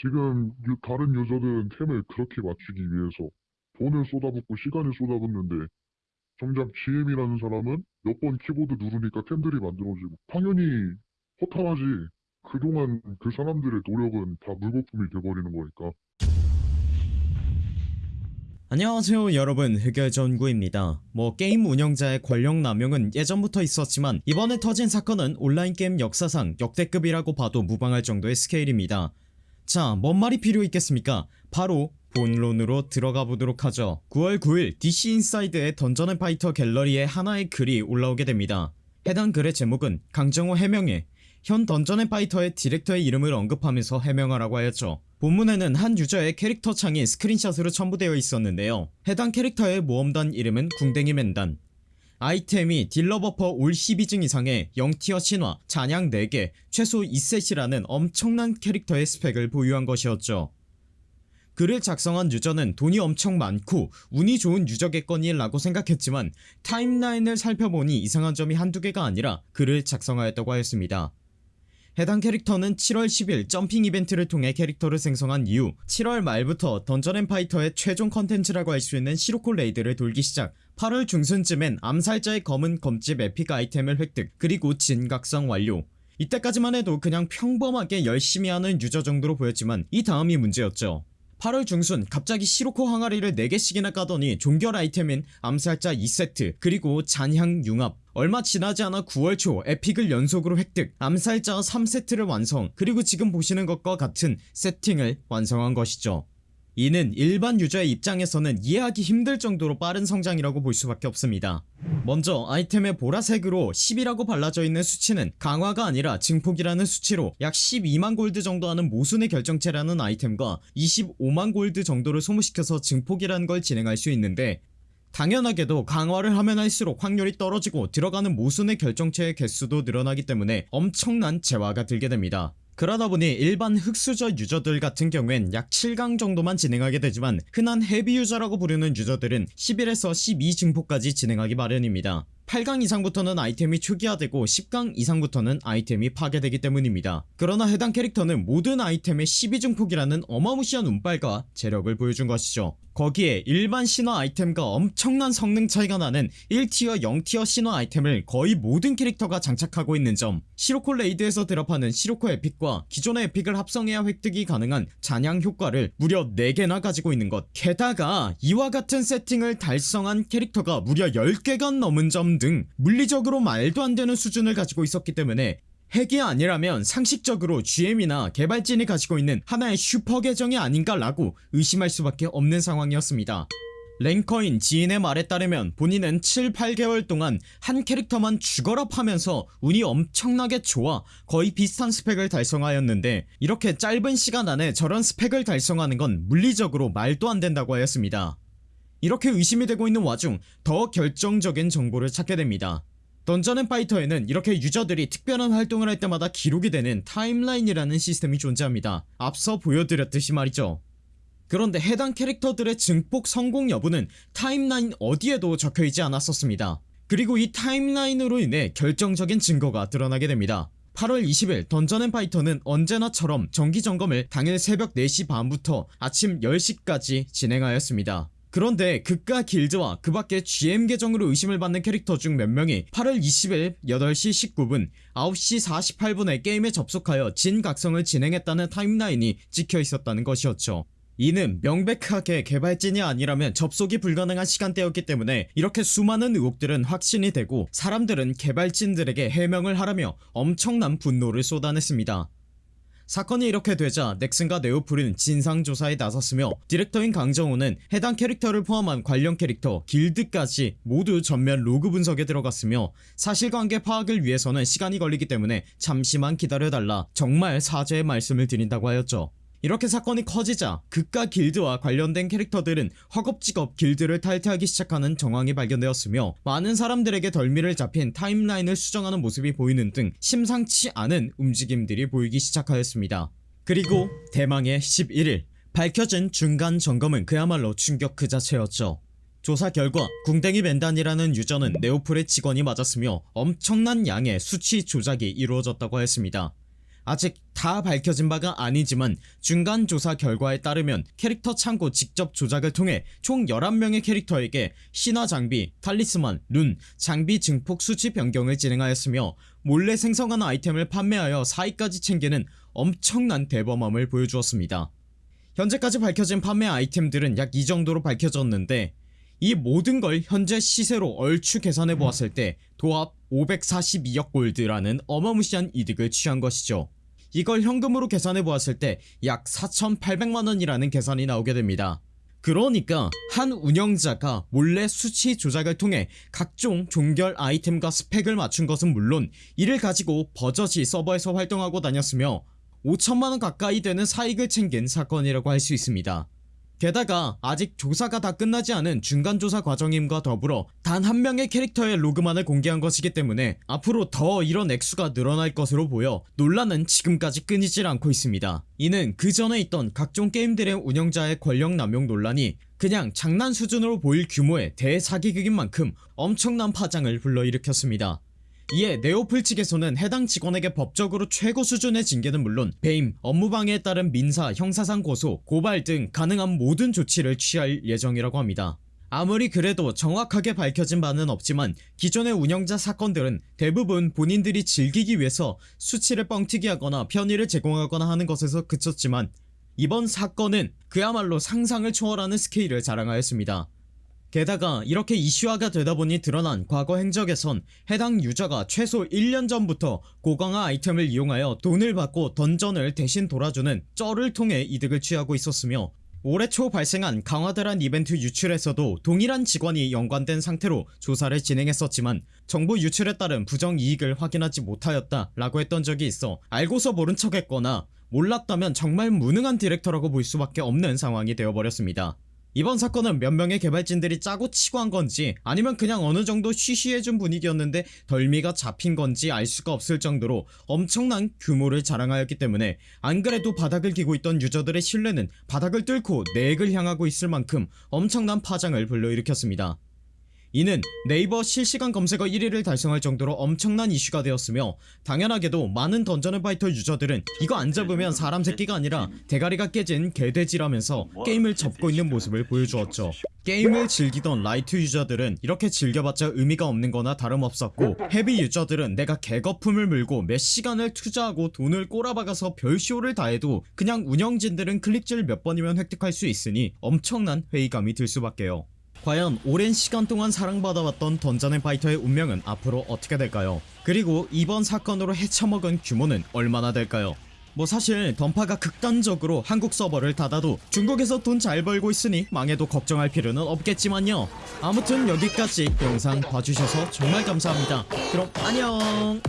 지금 유- 다른 유저들은 템을 그렇게 맞추기 위해서 돈을 쏟아붓고 시간을 쏟아붓는데 정작 GM이라는 사람은 몇 번 키보드 누르니까 템들이 만들어지고 당연히 허탈하지. 그동안 그 사람들의 노력은 다 물거품이 돼버리는 거니까. 안녕하세요 여러분. 흑열전구입니다. 뭐 게임 운영자의 권력 남용은 예전부터 있었지만 이번에 터진 사건은 온라인 게임 역사상 역대급이라고 봐도 무방할 정도의 스케일입니다 자 뭔 말이 필요 있겠습니까? 바로 본론으로 들어가 보도록 하죠. 9월 9일 DC 인사이드의 던전 앤 파이터 갤러리에 하나의 글이 올라오게 됩니다. 해당 글의 제목은 강정호 해명해 현 던전 앤 파이터의 디렉터의 이름을 언급하면서 해명하라고 하였죠. 본문에는 한 유저의 캐릭터 창이 스크린샷으로 첨부되어 있었는데요. 해당 캐릭터의 모험단 이름은 궁뎅이 맨단 아이템이 딜러버퍼 all 12증 이상의 0티어 신화, 잔향 4개, 최소 2셋이라는 엄청난 캐릭터의 스펙을 보유한 것이었죠. 글을 작성한 유저는 돈이 엄청 많고 운이 좋은 유저겠거니 라고 생각했지만 타임라인을 살펴보니 이상한 점이 한두 개가 아니라 글을 작성하였다고 하였습니다 해당 캐릭터는 7월 10일 jumping 이벤트를 통해 캐릭터를 생성한 이후 7월 말부터 던전앤파이터의 최종 컨텐츠라고 할 수 있는 시로코 raid를 돌기 시작. 8월 중순쯤엔 암살자의 검은 검집 epic 아이템을 획득 그리고 진각성 완료. 이때까지만 해도 그냥 평범하게 열심히 하는 유저 정도로 보였지만 이 다음이 문제였죠. 8월 중순 갑자기 시로코 항아리를 4개씩이나 까더니 종결 아이템인 암살자 2세트 그리고 잔향 융합 얼마 지나지 않아 9월 초 에픽을 연속으로 획득 암살자 3세트를 완성 그리고 지금 보시는 것과 같은 세팅을 완성한 것이죠. 이는 일반 유저의 입장에서는 이해하기 힘들 정도로 빠른 성장이라고 볼 수밖에 없습니다. 먼저 아이템의 보라색으로 10이라고 발라져 있는 수치는 강화가 아니라 증폭이라는 수치로 약 12만 골드 정도 하는 모순의 결정체라는 아이템과 25만 골드 정도를 소모시켜서 증폭이라는 걸 진행할 수 있는데 당연하게도 강화를 하면 할수록 확률이 떨어지고 들어가는 모순의 결정체의 개수도 늘어나기 때문에 엄청난 재화가 들게 됩니다. 그러다보니 일반 흑수저 유저들 같은 경우엔 약 7강 정도만 진행하게 되지만 흔한 헤비 유저라고 부르는 유저들은 11에서 12증폭까지 진행하기 마련입니다. 8강 이상부터는 아이템이 초기화되고 10강 이상부터는 아이템이 파괴되기 때문입니다. 그러나 해당 캐릭터는 모든 아이템의 12증폭이라는 어마무시한 운빨과 재력을 보여준 것이죠 거기에 일반 신화 아이템과 엄청난 성능 차이가 나는 1티어 0티어 신화 아이템을 거의 모든 캐릭터가 장착하고 있는 점. 시로코 raid에서 드랍하는 시로코 epic과 기존의 epic을 합성해야 획득이 가능한 잔향 효과를 무려 4개나 가지고 있는 것. 게다가 이와 같은 세팅을 달성한 캐릭터가 무려 10개가 넘은 점 등 물리적으로 말도 안되는 수준을 가지고 있었기 때문에 핵이 아니라면 상식적으로 GM이나 개발진이 가지고 있는 하나의 슈퍼 계정이 아닌가 라고 의심할 수밖에 없는 상황이었습니다. 랭커인 지인의 말에 따르면 본인은 7, 8개월 동안 한 캐릭터만 죽어라 파면서 운이 엄청나게 좋아 거의 비슷한 스펙을 달성하였는데 이렇게 짧은 시간 안에 저런 스펙을 달성하는 건 물리적으로 말도 안 된다고 하였습니다. 이렇게 의심이 되고 있는 와중 더 결정적인 정보를 찾게 됩니다 던전앤파이터에는 이렇게 유저들이 특별한 활동을 할 때마다 기록이 되는 타임라인이라는 시스템이 존재합니다. 앞서 보여드렸듯이 말이죠. 그런데 해당 캐릭터들의 증폭 성공 여부는 타임라인 어디에도 적혀있지 않았었습니다. 그리고 이 타임라인으로 인해 결정적인 증거가 드러나게 됩니다. 8월 20일 던전앤파이터는 언제나처럼 정기점검을 당일 새벽 4시 반부터 아침 10시까지 진행하였습니다 그런데 극과 길드와 그 밖에 GM 계정으로 의심을 받는 캐릭터 중 몇 명이 8월 20일 8시 19분 9시 48분에 게임에 접속하여 진각성을 진행했다는 타임라인이 찍혀 있었다는 것이었죠. 이는 명백하게 개발진이 아니라면 접속이 불가능한 시간대였기 때문에 이렇게 수많은 의혹들은 확신이 되고 사람들은 개발진들에게 해명을 하라며 엄청난 분노를 쏟아냈습니다 사건이 이렇게 되자 넥슨과 네오플은 진상조사에 나섰으며 디렉터인 강정호는 해당 캐릭터를 포함한 관련 캐릭터 길드까지 모두 전면 로그 분석에 들어갔으며 사실관계 파악을 위해서는 시간이 걸리기 때문에 잠시만 기다려달라 정말 사죄의 말씀을 드린다고 하였죠 이렇게 사건이 커지자 극과 길드와 관련된 캐릭터들은 허겁지겁 길드를 탈퇴하기 시작하는 정황이 발견되었으며 많은 사람들에게 덜미를 잡힌 타임라인을 수정하는 모습이 보이는 등 심상치 않은 움직임들이 보이기 시작하였습니다. 그리고 대망의 11일 밝혀진 중간 점검은 그야말로 충격 그 자체였죠. 조사 결과 궁뎅이 맨단이라는 유저는 네오플의 직원이 맞았으며 엄청난 양의 수치 조작이 이루어졌다고 했습니다 아직 다 밝혀진 바가 아니지만 중간 조사 결과에 따르면 캐릭터 창고 직접 조작을 통해 총 11명의 캐릭터에게 신화 장비, 탈리스만, 룬, 장비 증폭 수치 변경을 진행하였으며 몰래 생성한 아이템을 판매하여 사이까지 챙기는 엄청난 대범함을 보여주었습니다. 현재까지 밝혀진 판매 아이템들은 약 이 정도로 밝혀졌는데 이 모든 걸 현재 시세로 얼추 계산해 보았을 때 도합 542억 골드라는 어마무시한 이득을 취한 것이죠. 이걸 현금으로 계산해 보았을 때 약 4,800만원이라는 계산이 나오게 됩니다. 그러니까 한 운영자가 몰래 수치 조작을 통해 각종 종결 아이템과 스펙을 맞춘 것은 물론 이를 가지고 버젓이 서버에서 활동하고 다녔으며 5천만원 가까이 되는 사익을 챙긴 사건이라고 할 수 있습니다. 게다가 아직 조사가 다 끝나지 않은 중간조사 과정임과 더불어 단 한 명의 캐릭터의 로그만을 공개한 것이기 때문에 앞으로 더 이런 액수가 늘어날 것으로 보여 논란은 지금까지 끊이질 않고 있습니다. 이는 그 전에 있던 각종 게임들의 운영자의 권력 남용 논란이 그냥 장난 수준으로 보일 규모의 대사기극인 만큼 엄청난 파장을 불러일으켰습니다. 이에 네오플 측에서는 해당 직원에게 법적으로 최고 수준의 징계는 물론 배임, 업무방해에 따른 민사, 형사상 고소, 고발 등 가능한 모든 조치를 취할 예정이라고 합니다. 아무리 그래도 정확하게 밝혀진 바는 없지만 기존의 운영자 사건들은 대부분 본인들이 즐기기 위해서 수치를 뻥튀기 하거나 편의를 제공하거나 하는 것에서 그쳤지만 이번 사건은 그야말로 상상을 초월하는 스케일을 자랑하였습니다. 게다가 이렇게 이슈화가 되다보니 드러난 과거 행적에선 해당 유저가 최소 1년 전부터 고강화 아이템을 이용하여 돈을 받고 던전을 대신 돌아주는 쩔을 통해 이득을 취하고 있었으며 올해 초 발생한 강화대란 이벤트 유출에서도 동일한 직원이 연관된 상태로 조사를 진행했었지만 정보 유출에 따른 부정이익을 확인하지 못하였다 라고 했던 적이 있어 알고서 모른 척 했거나 몰랐다면 정말 무능한 디렉터라고 볼 수밖에 없는 상황이 되어버렸습니다 이번 사건은 몇 명의 개발진들이 짜고 치고 한 건지 아니면 그냥 어느 정도 쉬쉬해준 분위기였는데 덜미가 잡힌 건지 알 수가 없을 정도로 엄청난 규모를 자랑하였기 때문에 안 그래도 바닥을 기고 있던 유저들의 신뢰는 바닥을 뚫고 내핵을 향하고 있을 만큼 엄청난 파장을 불러일으켰습니다. 이는 네이버 실시간 검색어 1위를 달성할 정도로 엄청난 이슈가 되었으며 당연하게도 많은 던전앤 파이터 유저들은 이거 안 잡으면 사람 새끼가 아니라 대가리가 깨진 개돼지라면서 게임을 접고 있는 모습을 보여주었죠. 게임을 즐기던 라이트 유저들은 이렇게 즐겨봤자 의미가 없는 거나 다름없었고 헤비 유저들은 내가 개거품을 물고 몇 시간을 투자하고 돈을 꼬라박아서 별쇼를 다해도 그냥 운영진들은 클릭질 몇 번이면 획득할 수 있으니 엄청난 회의감이 들 수밖에요 과연 오랜 시간 동안 사랑받아왔던 던전앤 파이터의 운명은 앞으로 어떻게 될까요? 그리고 이번 사건으로 헤쳐먹은 규모는 얼마나 될까요? 뭐 사실 던파가 극단적으로 한국 서버를 닫아도 중국에서 돈 잘 벌고 있으니 망해도 걱정할 필요는 없겠지만요 아무튼 여기까지 영상 봐주셔서 정말 감사합니다 그럼 안녕